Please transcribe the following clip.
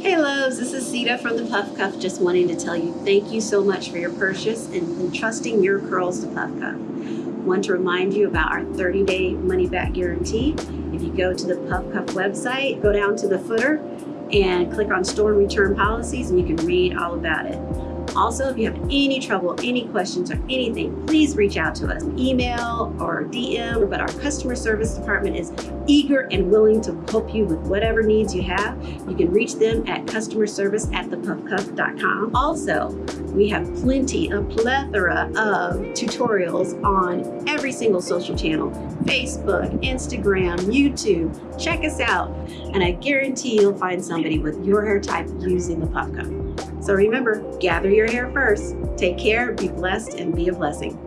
Hey loves, this is Sita from the Puff Cuff just wanting to tell you thank you so much for your purchase and entrusting your curls to Puff Cuff. Want to remind you about our 30 day money back guarantee. If you go to the Puff Cuff website, go down to the footer and click on store return policies and you can read all about it. Also, if you have any trouble, any questions, or anything, please reach out to us, email or DM, but our customer service department is eager and willing to help you with whatever needs you have. You can reach them at customer service at thepuffcuff.com. Also, we have plenty, a plethora of tutorials on every single social channel, Facebook, Instagram, YouTube. Check us out, and I guarantee you'll find somebody with your hair type using the Puff Cuff. So remember, gather your hair first. Take care, be blessed, and be a blessing.